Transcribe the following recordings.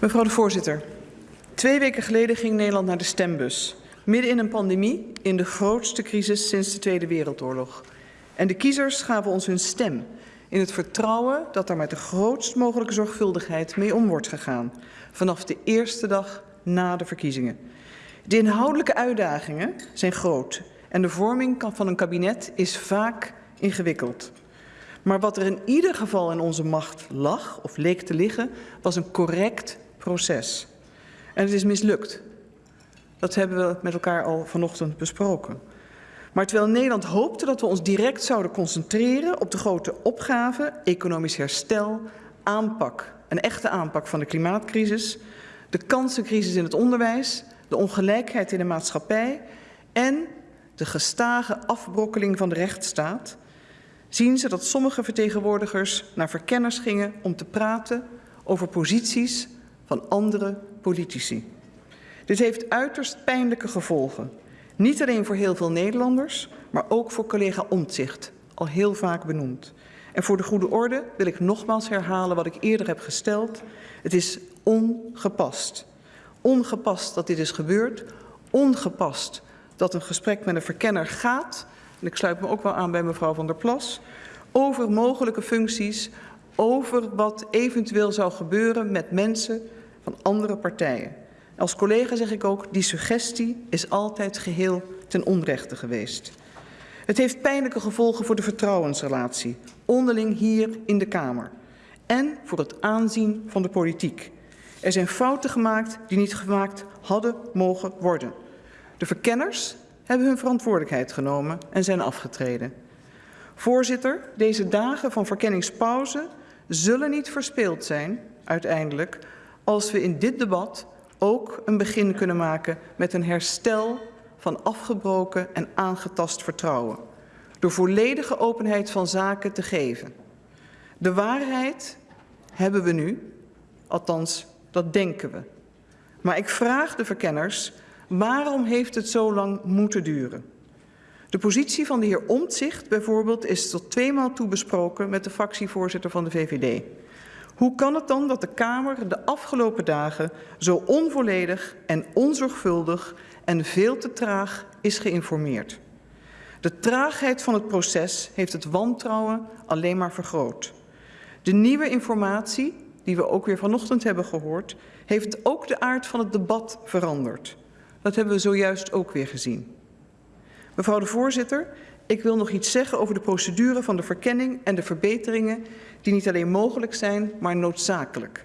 Mevrouw de voorzitter, twee weken geleden ging Nederland naar de stembus. Midden in een pandemie, in de grootste crisis sinds de Tweede Wereldoorlog. En de kiezers gaven ons hun stem in het vertrouwen dat daar met de grootst mogelijke zorgvuldigheid mee om wordt gegaan. Vanaf de eerste dag na de verkiezingen. De inhoudelijke uitdagingen zijn groot en de vorming van een kabinet is vaak ingewikkeld. Maar wat er in ieder geval in onze macht lag, of leek te liggen, was een correct proces. En het is mislukt. Dat hebben we met elkaar al vanochtend besproken. Maar terwijl Nederland hoopte dat we ons direct zouden concentreren op de grote opgave, economisch herstel, aanpak, een echte aanpak van de klimaatcrisis, de kansencrisis in het onderwijs, de ongelijkheid in de maatschappij en de gestage afbrokkeling van de rechtsstaat, zien ze dat sommige vertegenwoordigers naar verkenners gingen om te praten over posities van andere politici. Dit heeft uiterst pijnlijke gevolgen. Niet alleen voor heel veel Nederlanders, maar ook voor collega Omtzigt, al heel vaak benoemd. En voor de goede orde wil ik nogmaals herhalen wat ik eerder heb gesteld. Het is ongepast. Ongepast dat dit is gebeurd. Ongepast dat een gesprek met een verkenner gaat. En ik sluit me ook wel aan bij mevrouw van der Plas. Over mogelijke functies, over wat eventueel zou gebeuren met mensen van andere partijen. Als collega zeg ik ook, die suggestie is altijd geheel ten onrechte geweest. Het heeft pijnlijke gevolgen voor de vertrouwensrelatie, onderling hier in de Kamer. En voor het aanzien van de politiek. Er zijn fouten gemaakt die niet gemaakt hadden mogen worden. De verkenners hebben hun verantwoordelijkheid genomen en zijn afgetreden. Voorzitter, deze dagen van verkenningspauze zullen niet verspeeld zijn, uiteindelijk, als we in dit debat ook een begin kunnen maken met een herstel van afgebroken en aangetast vertrouwen. Door volledige openheid van zaken te geven. De waarheid hebben we nu, althans dat denken we. Maar ik vraag de verkenners, waarom heeft het zo lang moeten duren? De positie van de heer Omtzigt bijvoorbeeld is tot tweemaal toe besproken met de fractievoorzitter van de VVD. Hoe kan het dan dat de Kamer de afgelopen dagen zo onvolledig en onzorgvuldig en veel te traag is geïnformeerd? De traagheid van het proces heeft het wantrouwen alleen maar vergroot. De nieuwe informatie, die we ook weer vanochtend hebben gehoord, heeft ook de aard van het debat veranderd. Dat hebben we zojuist ook weer gezien. Mevrouw de voorzitter, ik wil nog iets zeggen over de procedure van de verkenning en de verbeteringen die niet alleen mogelijk zijn, maar noodzakelijk.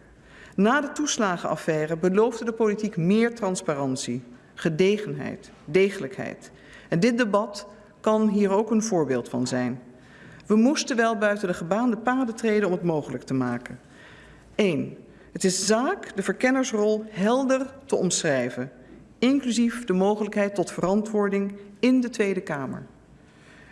Na de toeslagenaffaire beloofde de politiek meer transparantie, gedegenheid, degelijkheid. En dit debat kan hier ook een voorbeeld van zijn. We moesten wel buiten de gebaande paden treden om het mogelijk te maken. 1. Het is zaak de verkennersrol helder te omschrijven, inclusief de mogelijkheid tot verantwoording in de Tweede Kamer.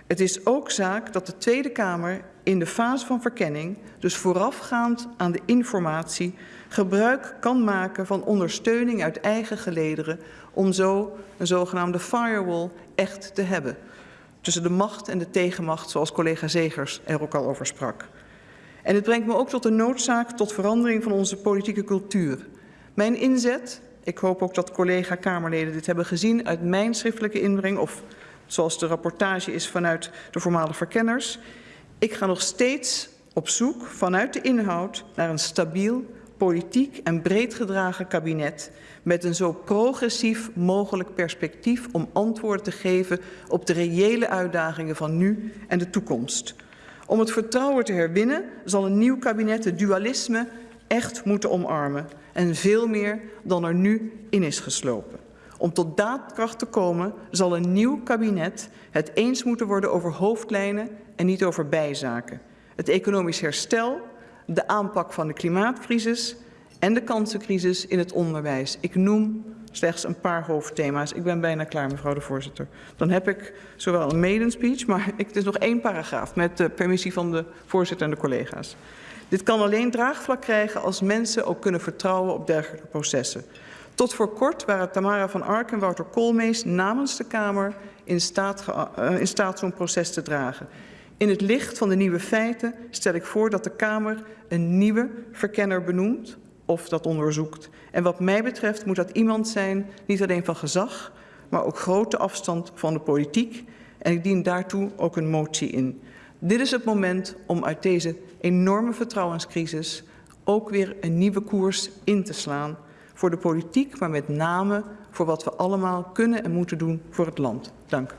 Het is ook zaak dat de Tweede Kamer in de fase van verkenning, dus voorafgaand aan de informatie, gebruik kan maken van ondersteuning uit eigen gelederen om zo een zogenaamde firewall echt te hebben. Tussen de macht en de tegenmacht, zoals collega Zegers er ook al over sprak. En het brengt me ook tot de noodzaak tot verandering van onze politieke cultuur. Mijn inzet, ik hoop ook dat collega-Kamerleden dit hebben gezien uit mijn schriftelijke inbreng of zoals de rapportage is vanuit de voormalige verkenners. Ik ga nog steeds op zoek vanuit de inhoud naar een stabiel, politiek en breed gedragen kabinet met een zo progressief mogelijk perspectief om antwoorden te geven op de reële uitdagingen van nu en de toekomst. Om het vertrouwen te herwinnen zal een nieuw kabinet het dualisme echt moeten omarmen en veel meer dan er nu in is geslopen. Om tot daadkracht te komen zal een nieuw kabinet het eens moeten worden over hoofdlijnen en niet over bijzaken. Het economisch herstel, de aanpak van de klimaatcrisis en de kansencrisis in het onderwijs. Ik noem slechts een paar hoofdthema's. Ik ben bijna klaar, mevrouw de voorzitter. Dan heb ik zowel een maiden speech, maar het is nog één paragraaf met de permissie van de voorzitter en de collega's. Dit kan alleen draagvlak krijgen als mensen ook kunnen vertrouwen op dergelijke processen. Tot voor kort waren Tamara van Ark en Wouter Koolmees namens de Kamer in staat, in staat zo'n proces te dragen. In het licht van de nieuwe feiten stel ik voor dat de Kamer een nieuwe verkenner benoemt of dat onderzoekt. En wat mij betreft moet dat iemand zijn, niet alleen van gezag, maar ook grote afstand van de politiek. En ik dien daartoe ook een motie in. Dit is het moment om uit deze enorme vertrouwenscrisis ook weer een nieuwe koers in te slaan. Voor de politiek, maar met name voor wat we allemaal kunnen en moeten doen voor het land. Dank.